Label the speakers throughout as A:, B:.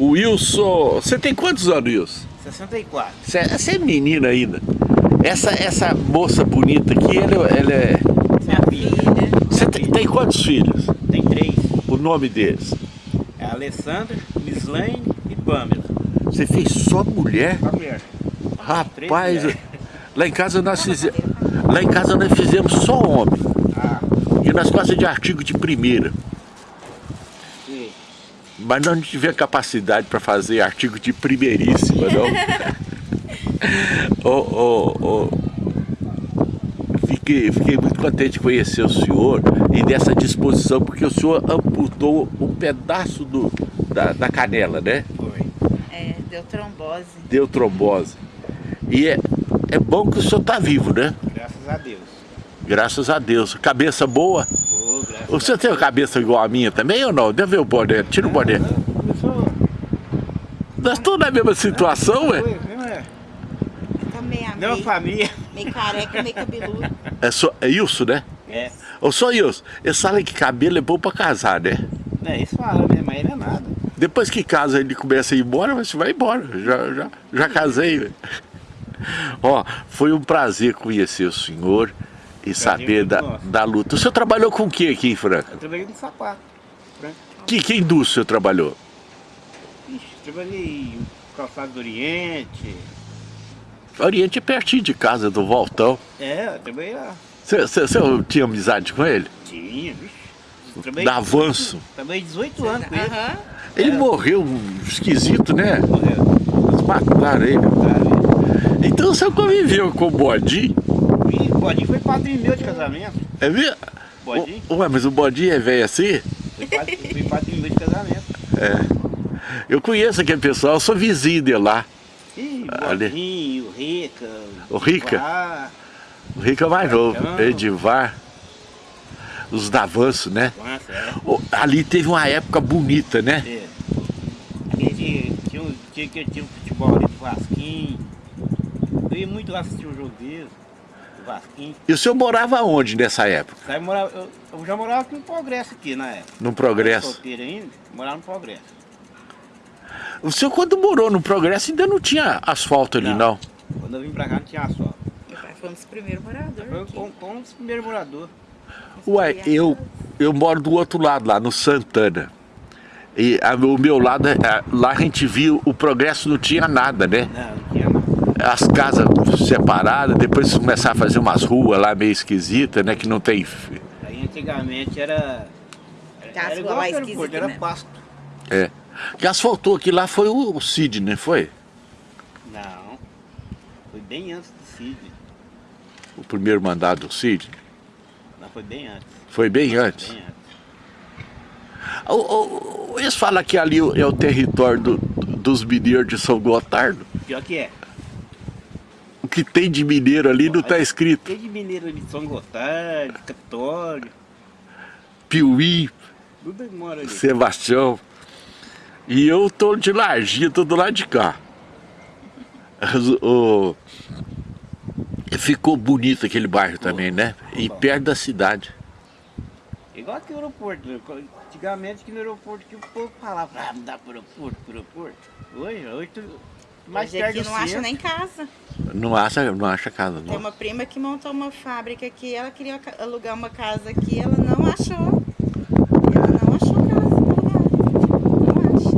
A: O Wilson... Você tem quantos anos, Wilson?
B: 64.
A: Você, você é menina ainda. Essa, essa moça bonita aqui, ela, ela é...
B: Minha filha.
A: Você tem, tem quantos filhos?
B: Tem três.
A: O nome deles?
B: É Alessandra, Mislaine e Pamela.
A: Você fez só mulher?
B: A mulher.
A: Rapaz, lá em casa nós fizemos... Lá em casa nós fizemos só homem.
B: Ah,
A: E nós gostamos de artigo de primeira. Mas nós não tivemos capacidade para fazer artigo de primeiríssima, não. Ô, ô, ô, Fiquei, fiquei muito contente de conhecer o senhor e dessa disposição, porque o senhor amputou um pedaço do, da, da canela, né?
B: foi.
C: É, deu trombose.
A: Deu trombose. E é, é bom que o senhor está vivo, né?
B: Graças a Deus.
A: Graças a Deus. Cabeça boa.
B: Graças
A: O senhor tem uma cabeça igual a minha também ou não? Deve ver o boné. Tira o boné. Nós estamos na mesma situação, ué.
B: Foi, mesmo é.
C: Meio,
B: família.
C: meio careca, meio cabeludo.
A: É, só, é isso, né?
B: É.
A: Ô, só isso. Eles falam que cabelo é bom pra casar, né?
B: É, isso fala mesmo, mas não é nada.
A: Depois que casa ele começa a ir embora, você vai embora. Já, já, já casei. né? Ó, foi um prazer conhecer o senhor e saber da,
B: nosso.
A: da luta. O senhor trabalhou com o que aqui em Franca?
B: Eu trabalhei no sapato. Franca.
A: Que, que indústria o senhor trabalhou?
B: Ixi, trabalhei em calçado do Oriente.
A: Oriente é pertinho de casa, do Voltão.
B: É, eu trabalhei lá.
A: Você, tinha amizade com ele?
B: Tinha, vixe. Trabalhei
A: Da Avanço.
B: Trabalhei 18 anos com ele.
A: Ele
B: É.
A: morreu esquisito, né?
B: Morreu.
A: Eles mataram ele.
B: Sabe?
A: Então você conviveu com o Bodinho?
B: Ih, o Bodinho foi padrinho meu de casamento.
A: É mesmo?
B: Bodinho?
A: Ué, mas o Bodinho é velho assim?
B: Foi padrinho, foi padrinho meu de casamento.
A: É. Eu conheço aquele pessoal, eu sou vizinho de lá.
B: Ih. Bodinho, o Rica.
A: O Rica? O Rico é mais novo. Edivar, os Davanço, né?
B: Nossa, é.
A: Ali teve uma época bonita, né?
B: É. Tinha, um- tinha que tinha um futebol ali do Vasquinho. Eu ia muito lá assistir o jogo deles, do Vasquinho.
A: E o senhor morava onde nessa época?
B: Eu, morava, eu, eu já morava aqui no Progresso aqui na época.
A: No
B: Eu
A: Progresso.
B: Solteiro ainda, morava no Progresso.
A: O senhor quando morou no Progresso ainda não tinha asfalto ali, não?
B: Não. Quando eu vim pra cá não tinha asfalto.
C: Meu pai foi um dos primeiros moradores
B: Foi com um dos primeiros moradores.
A: Ué, eu, eu moro do outro lado, lá no Santana. E a- o meu lado, é- a- lá a gente viu, o Progresso não tinha nada, né?
B: Não.
A: As casas separadas, depois começaram a fazer umas ruas lá meio esquisitas, né? Que não tem...
B: Aí antigamente era. Era, era igual
C: lá esquisitas
B: era pasto.
A: É. Que asfaltou aqui lá foi o, o Sidney, foi?
B: Não. Foi bem antes do Sidney.
A: O primeiro mandado do Sidney.
B: Não, foi bem antes.
A: Foi bem antes.
B: Bem antes.
A: O- o- o- eles falam que ali é o território do- dos mineiros de São Gotardo.
B: Pior que é.
A: O que tem de mineiro ali não está escrito.
B: Tem de mineiro ali São Gotardo, Capitólio,
A: Piuí,
B: tudo mora ali.
A: Sebastião. E eu tô de Larginha, tô do lado de cá. O- Ficou bonito aquele bairro também, né? E perto da cidade.
B: Igual aqui no aeroporto. né? Antigamente aqui no aeroporto que o povo falava, ah, não dá pro aeroporto, pro aeroporto. Hoje, hoje tu, mais
C: Hoje
B: perto
C: aqui
B: do
C: não acha nem casa.
A: Não acha, não acha casa,
C: Tem
A: não.
C: uma prima que montou uma fábrica aqui, ela queria alugar uma casa aqui, ela não achou. Ela não achou casa. Não acha.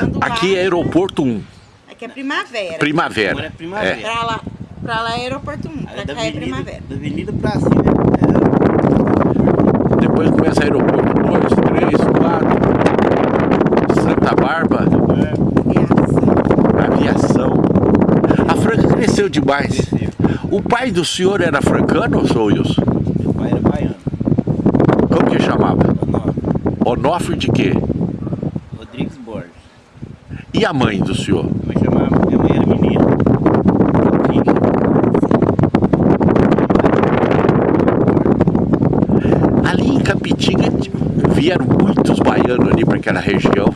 C: Quando
A: Aqui é aeroporto 1,
C: Aqui é primavera.
B: Agora
A: primavera.
B: é primavera.
C: Pra lá, pra lá é aeroporto 1,
B: Aí
C: pra
B: da
C: cá é
B: avenida,
C: primavera.
B: da avenida pra cima é
A: Depois começa aeroporto 2, 3, 4. Santa Bárbara,
C: Aviação.
A: aviação. A Franca cresceu demais.
B: Cresceu.
A: O pai do senhor era francano, ou sou Wilson?
B: Meu pai era baiano.
A: Como que chamava?
B: Onofre.
A: Onofre de quê?
B: Rodrigues Borges.
A: E a mãe do senhor?
B: Minha mãe chamava, minha mãe era. Rodrigues.
A: Ali em Capitinga vieram muitos baianos ali para aquela região.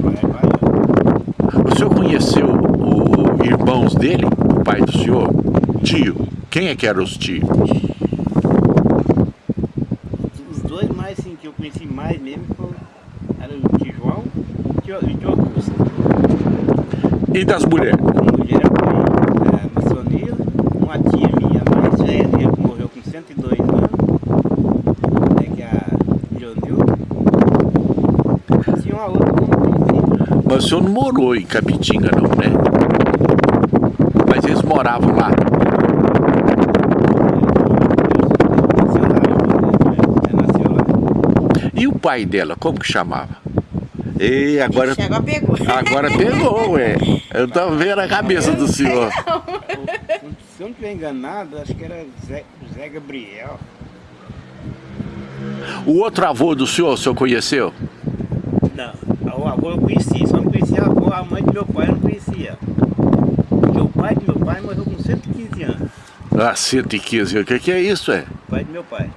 B: Meu pai era baiano.
A: O senhor conheceu os irmãos dele, o pai do senhor? Tio. Quem é que eram os tios?
B: Os dois mais assim, que eu conheci mais mesmo foi, era o tio João e tio Augusto.
A: E das mulheres?
B: A mulher foi a Maçonila, uma tia minha mais velha, que morreu com 102 anos, é que é a Leonilda. Tinha uma outra.
A: Mas o senhor não morou em Capitinga não, né? Moravam lá. E o pai dela, como que chamava? E agora,
C: agora pegou.
A: agora pegou, ué. Eu tô vendo a cabeça do senhor.
B: Se eu não estiver enganado, acho que era Zé, Zé Gabriel.
A: O outro avô do senhor, o senhor conheceu?
B: Não, o avô eu conheci, só não conhecia a avó, a mãe do meu pai eu não conhecia. Porque o pai do meu pai morreu com 115 anos.
A: Ah, 115, o que, que é isso, é?
B: O pai do meu pai.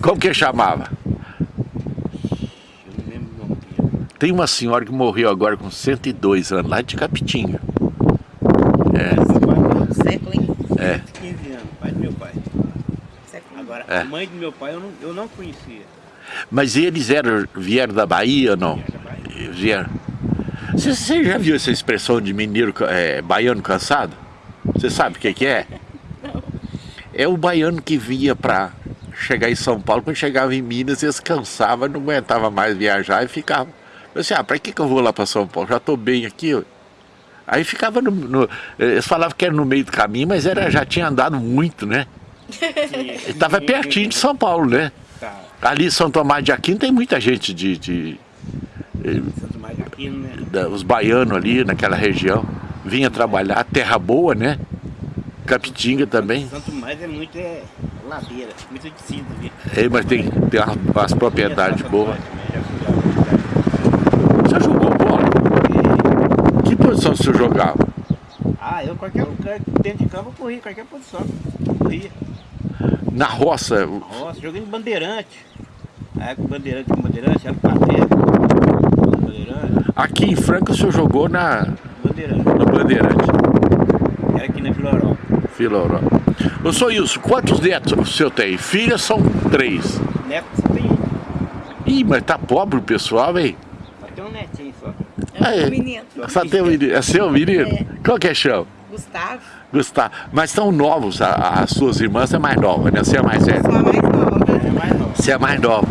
A: Como que chamava?
B: Eu não lembro o nome dele.
A: Tem uma senhora que morreu agora com 102 anos, lá de Capitinga.
C: Século, hein?
A: É.
B: 115 anos, pai do meu pai.
C: Século.
B: Agora,
A: É.
B: a mãe do meu pai eu não, eu não conhecia.
A: Mas eles eram, vieram da Bahia ou não?
B: Era da Bahia.
A: Eles Vieram. Você, você já viu essa expressão de mineiro, é, baiano cansado? Você sabe o que, que é? É o baiano que vinha pra chegar em São Paulo, quando chegava em Minas, eles cansavam, não aguentava mais viajar e ficava. Eu assim, ah, pra que, que eu vou lá pra São Paulo? Já tô bem aqui. ó. Aí ficava no, no- Eles falavam que era no meio do caminho, mas era, já tinha andado muito, né? Estava pertinho de São Paulo, né?
B: Tá,
A: Ali São Tomás de Aquino tem muita gente de, de-
B: Santo Mais Aquino, né?
A: da- os baianos ali naquela região. Vinha trabalhar, terra boa, né? Capitinga também.
B: Santo Mais é muito é, ladeira, muito descida ali.
A: É, mas tem, tem umas, propriedades boas. Você jogou bola?
B: lá.
A: Que posição você jogava?
B: Ah, eu qualquer lugar, dentro de campo eu corria, qualquer posição. Corria.
A: Na roça,
B: Nossa, joguei no Bandeirante. Aí com Bandeirante, com Bandeirante, era o. Bandeirante,
A: aqui em Franca o senhor jogou na,
B: Bandeirante. Era aqui na Vila Europa.
A: Filoró. Ô, senhor Wilson, quantos netos o senhor tem? Filhas são três.
B: Neto tem um.
A: Ih, mas tá pobre o pessoal, hein?
B: Só tem um netinho só.
C: É
A: Aí.
C: um menino.
A: Só tem um menino. É seu menino?
C: É.
A: Qual que é chão?
C: Gustavo.
A: Gustavo. Mas são novos, a- as suas irmãs é mais nova, né? Você é mais velha.
C: Sou a mais nova.
B: É mais novo.
A: Você é mais nova.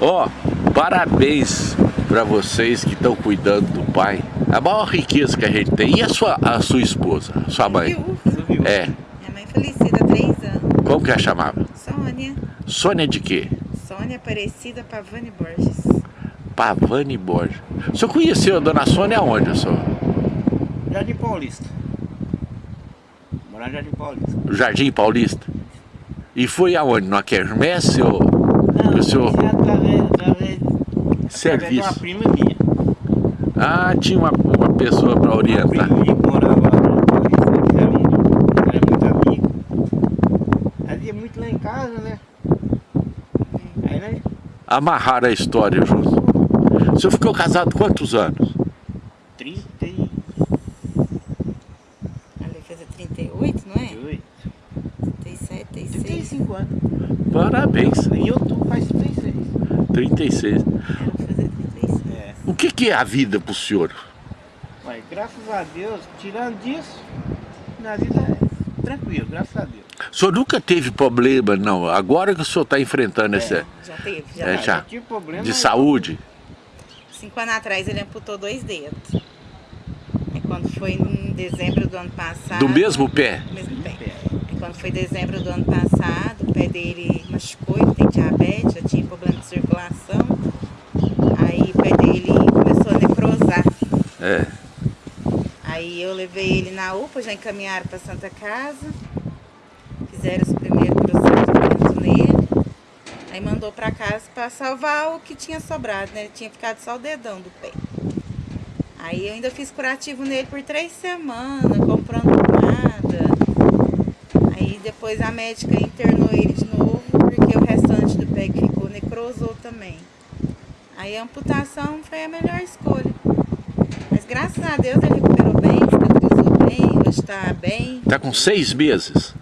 A: Ó, parabéns pra vocês que estão cuidando do pai. A maior riqueza que a gente tem. E a sua, a sua esposa, a sua mãe?
C: Viu?
B: Subiu.
A: É.
C: Minha mãe falecida há três anos.
A: Como que ela chamava?
C: Sônia.
A: Sônia de quê?
C: Sônia Aparecida Pavani Borges.
A: Pavani Borges. O senhor conheceu a dona Sônia aonde, senhor?
B: Jardim Paulista. Morar em Jardim Paulista.
A: No Jardim Paulista? E foi aonde? No Quermesse ou
B: Não,
A: o senhor?
B: é através, através, através de uma prima minha.
A: Ah, tinha uma, uma pessoa para orientar.
B: que morava em eram muito, era muito amigo. Ela ia muito lá em casa, né? Aí nós
A: Amarrar a história junto. O senhor ficou casado quantos anos?
B: 30 e
C: Ali fez 38, não é?
B: 8,
C: 37, 36.
B: 35 anos.
A: Parabéns.
B: E eu tô faz 36.
A: 36.
C: Ela vai fazer 36.
B: É.
A: O que, que é a vida pro senhor?
B: Mas graças a Deus, tirando disso, na vida é tranquilo, graças a Deus.
A: O senhor nunca teve problema, não? Agora que o senhor está enfrentando esse
C: Já teve, já.
A: É,
C: teve.
A: já.
B: tive problema.
A: de saúde.
C: Cinco anos atrás ele amputou dois dedos. E quando foi em dezembro do ano passado.
A: Do mesmo pé?
C: do mesmo pé.
B: É.
C: E quando foi dezembro do ano passado, o pé dele machucou, ele tem diabetes, já tinha problema de circulação. Aí o pé dele começou a necrosar.
A: É.
C: Aí eu levei ele na UPA, já encaminharam para Santa Casa. Fizeram os primeiros procedimentos nele. Aí mandou para casa para salvar o que tinha sobrado, né? Tinha ficado só o dedão do pé. Aí eu ainda fiz curativo nele por três semanas, comprando pomada. Aí depois a médica internou ele de novo, porque o restante do pé que ficou necrosou também. Aí a amputação foi a melhor escolha. Mas graças a Deus ele recuperou bem, hoje está bem.
A: Tá com seis meses.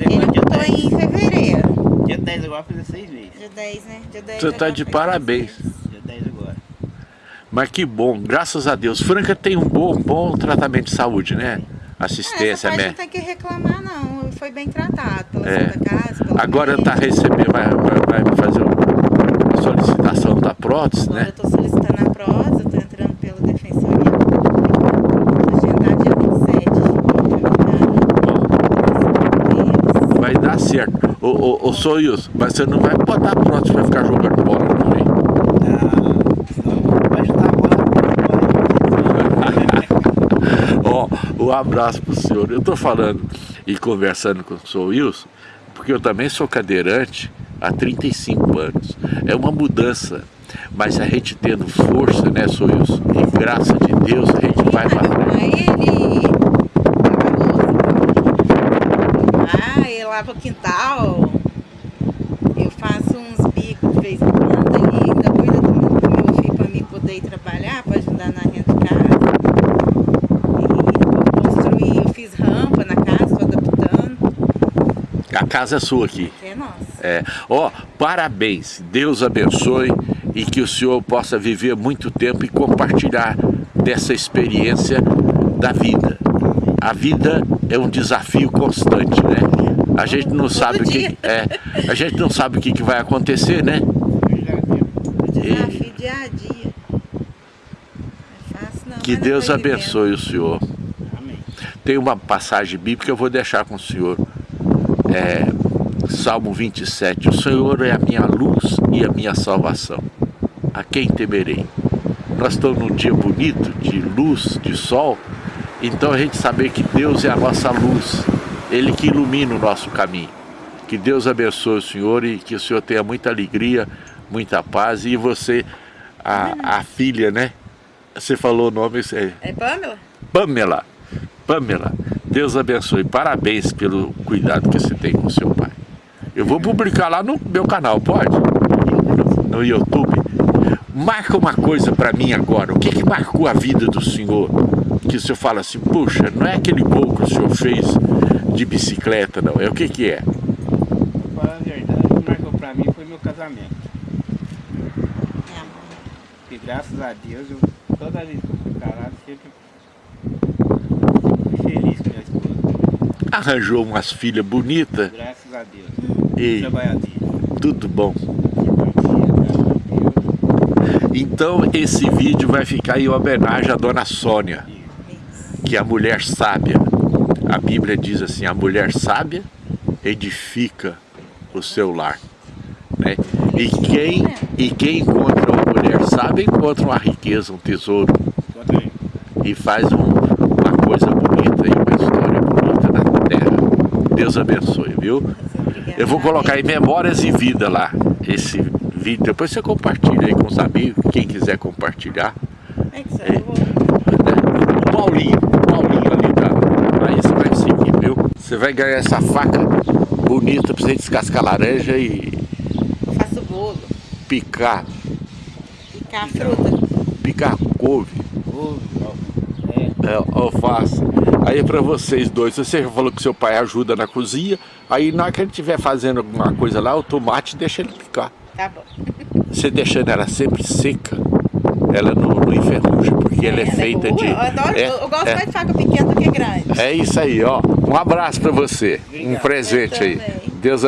C: Ele amputou
B: 10.
C: em fevereiro.
B: Dia 10 agora fazer 6 meses.
C: Dia 10, né? Dia 10
A: Você tá
C: agora
A: de parabéns.
C: seis.
B: Dia 10 agora.
A: Mas que bom, graças a Deus. Franca tem um bom, bom tratamento de saúde, né?
C: É,
A: Assistência,
C: parte
A: né?
C: não tem que reclamar não, foi bem tratado pela
A: É.
C: Santa Casa, pela
A: Agora
C: médica.
A: tá recebendo, vai, vai, vai fazer uma solicitação da prótese,
C: Agora
A: né?
C: eu tô solicitando a prótese, eu tô entrando pela defensoria. Agendar dia 27.
A: Vai dar certo. Ô, ô, ô Soyuz, mas você não vai botar prótese pra ficar jogando bola, não, hein? Ó, um abraço pro senhor. Eu tô falando e conversando com o senhor Wilson, porque eu também sou cadeirante há 35 anos. É uma mudança, mas a gente tendo força, né, Wilson? E graça de Deus, a gente vai pra frente.
C: Aí ele Lava o quintal. Eu faço uns bicos de vez em quando e ainda cuido do meu, do meu filho para mim poder ir trabalhar, para ajudar na renda de casa. E eu construí, eu fiz rampa na casa, estou adaptando.
A: A casa é sua aqui.
C: É nossa.
A: É. Ó, parabéns. Deus abençoe e que o senhor possa viver muito tempo e compartilhar dessa experiência da vida. A vida é um desafio constante, né? A gente não sabe o que é, a gente não sabe o que, que vai acontecer, né?
C: O desafio dia a dia. Não é fácil não.
A: Que Deus abençoe o senhor.
B: Amém.
A: Tem uma passagem bíblica que eu vou deixar com o senhor. É, Salmo 27. O Senhor é a minha luz e a minha salvação. A quem temerei? Nós estamos num dia bonito, de luz, de sol. Então a gente saber que Deus é a nossa luz. Ele que ilumina o nosso caminho. Que Deus abençoe o senhor e que o senhor tenha muita alegria, muita paz. E você, a, a filha, né? Você falou o nome, é,
C: É Pamela?
A: Pamela. Pamela, Deus abençoe. Parabéns pelo cuidado que você tem com seu pai. Eu vou publicar lá no meu canal, pode? No, YouTube. Marca uma coisa para mim agora. O que, que marcou a vida do senhor? Que o senhor fala assim, puxa, não é aquele gol que o senhor fez de bicicleta, não. É o que que é?
B: Falar a verdade, o que marcou pra mim foi meu casamento. E graças a Deus, eu, toda vez que eu fui casado, sempre fui feliz com minha esposa.
A: Arranjou umas filhas bonitas
B: Graças a Deus.
A: e
B: Trabalhadeira.
A: tudo bom. Então esse vídeo vai ficar em homenagem à dona Sônia. Que a mulher sábia, a Bíblia diz assim, a mulher sábia edifica o seu lar. Né? E, quem, e quem encontra uma mulher sábia encontra uma riqueza, um tesouro e faz um- uma coisa bonita e uma história bonita na terra. Deus abençoe, viu? Eu vou colocar aí Memórias e Vida lá, esse vídeo. Depois você compartilha aí com os amigos, quem quiser compartilhar.
C: É vou.
A: né? Paulinho ali da. Aí você vai seguir, viu? Você vai ganhar essa faca bonita pra você descascar laranja e
C: Eu faço bolo.
A: picar,
C: Picar a fruta.
A: picar couve,
B: ó, É,
A: é, alface. Aí é pra vocês dois, você já falou que seu pai ajuda na cozinha, aí na hora que ele estiver fazendo alguma coisa lá, o tomate deixa ele picar.
C: Tá bom.
A: Você deixando ela sempre seca, ela não, não enferruja, porque ela é feita de...
C: Eu, adoro,
A: é-
C: eu gosto
A: é-
C: mais de faca pequena do que grande.
A: É isso aí, ó. Um abraço pra você. Um
B: Obrigado.
A: presente
C: Eu
A: aí. Deus